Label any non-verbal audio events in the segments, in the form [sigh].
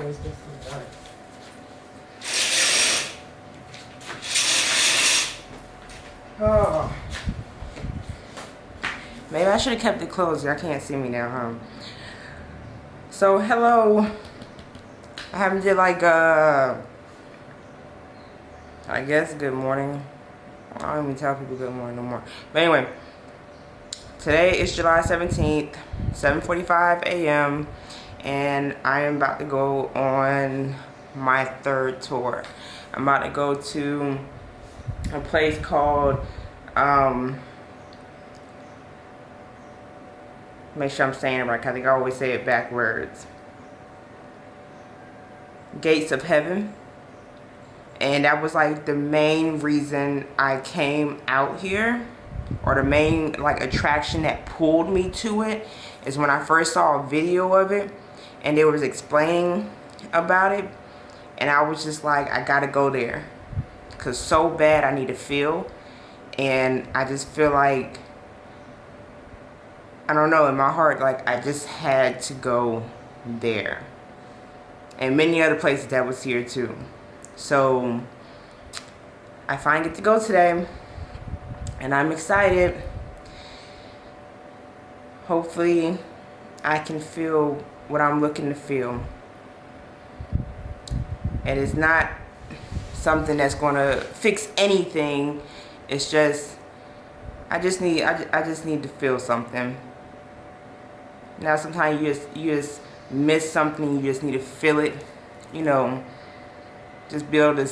always. Oh. Maybe I should have kept it closed. Y'all can't see me now, huh? So, hello. I haven't did like, uh, I guess good morning. I don't even tell people good morning no more. But anyway, today is July 17th, 7.45 a.m. And I am about to go on my third tour. I'm about to go to a place called, um, make sure I'm saying it right, I think I always say it backwards. Gates of Heaven. And that was like the main reason I came out here or the main like attraction that pulled me to it is when I first saw a video of it and they was explaining about it and I was just like I gotta go there because so bad I need to feel and I just feel like I don't know in my heart like I just had to go there. And many other places that was here too. So I finally get to go today and I'm excited. Hopefully I can feel what I'm looking to feel. And it's not something that's going to fix anything. It's just I just need I, I just need to feel something. Now sometimes you just you just miss something you just need to feel it you know. Just be able to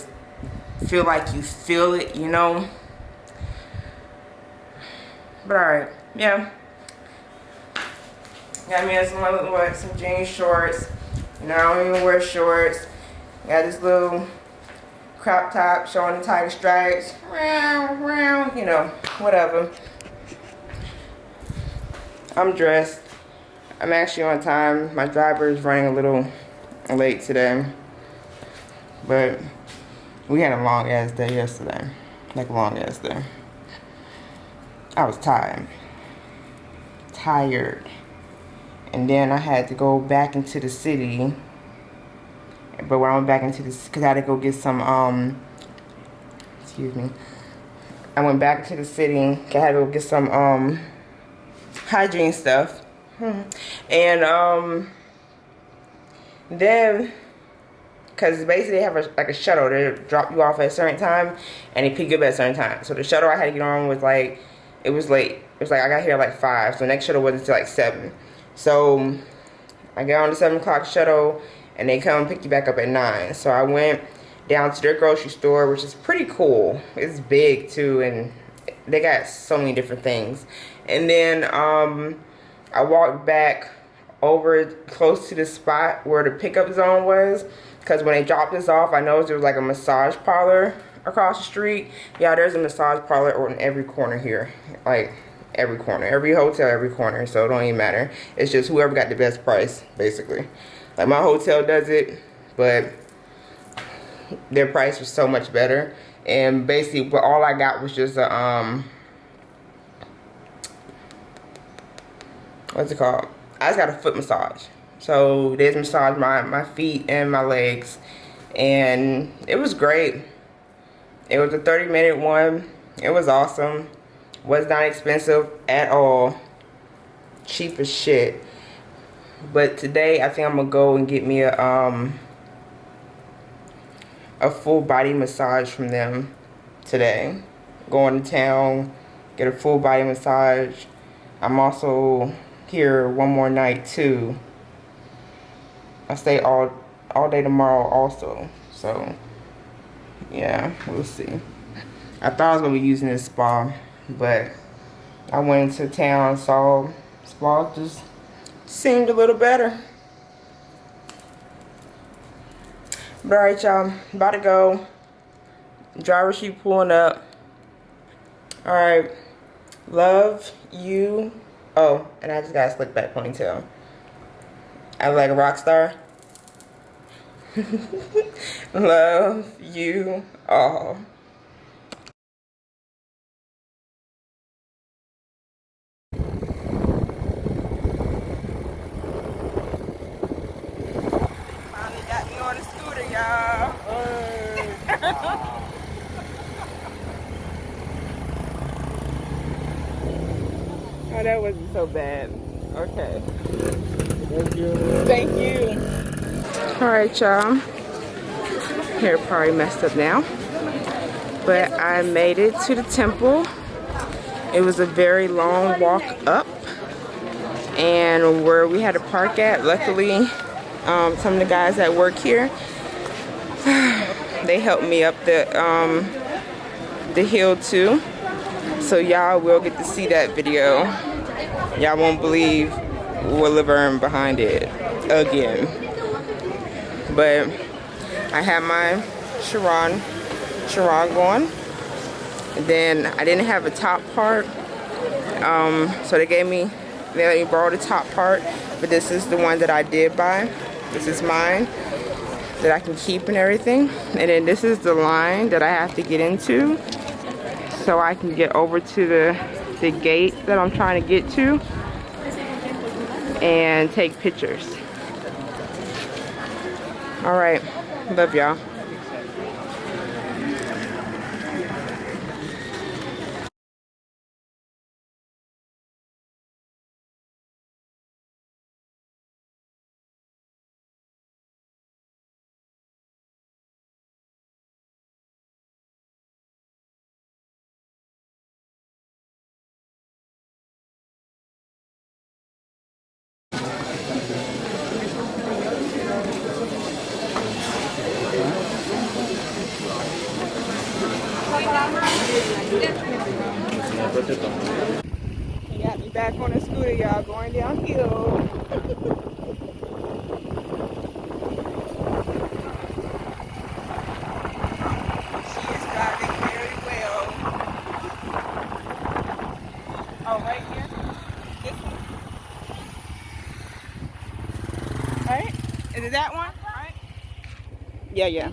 feel like you feel it you know. But alright yeah got me some what some jean shorts you know I don't even wear shorts got this little crop top showing the tight stripes round round you know whatever I'm dressed I'm actually on time. My driver is running a little late today. But we had a long ass day yesterday. Like a long ass day. I was tired. Tired. And then I had to go back into the city. But when I went back into the because I had to go get some um excuse me. I went back to the city. I had to go get some um hygiene stuff. [laughs] And um, then, because basically they have a, like a shuttle. They drop you off at a certain time and they pick you up at a certain time. So the shuttle I had to get on was like, it was late. It was like, I got here like 5. So the next shuttle wasn't until like 7. So I got on the 7 o'clock shuttle and they come pick you back up at 9. So I went down to their grocery store, which is pretty cool. It's big too and they got so many different things. And then, um, I walked back over close to the spot where the pickup zone was because when they dropped us off I noticed there was like a massage parlor across the street yeah there's a massage parlor on every corner here like every corner every hotel every corner so it don't even matter it's just whoever got the best price basically like my hotel does it but their price was so much better and basically but all I got was just a um what's it called? I just got a foot massage. So they massage my, my feet and my legs. And it was great. It was a 30 minute one. It was awesome. Was not expensive at all. Cheap as shit. But today I think I'm gonna go and get me a um a full body massage from them today. Going to town, get a full body massage. I'm also here one more night too. I stay all all day tomorrow also. So yeah, we'll see. I thought I was gonna be using this spa, but I went into town saw spa just seemed a little better. But alright y'all, about to go. Driver sheet pulling up. Alright. Love you Oh, and I just got a slick back ponytail. I look like a rock star. [laughs] Love you all. Oh, that wasn't so bad. Okay. Thank you. Thank you. All right, y'all. Hair probably messed up now. But I made it to the temple. It was a very long walk up. And where we had to park at, luckily, um, some of the guys that work here, [sighs] they helped me up the, um, the hill too. So y'all will get to see that video. Y'all won't believe what Laverne behind it again. But I had my sarong, sarong going. Then I didn't have a top part. Um, so they gave me, they let me borrow the top part. But this is the one that I did buy. This is mine that I can keep and everything. And then this is the line that I have to get into so I can get over to the, the gate that I'm trying to get to and take pictures. All right, love y'all. He got me back on the scooter, y'all, going downhill. she is driving very well. Oh, right here? This one? Right? Is it that one? Right? Yeah, yeah.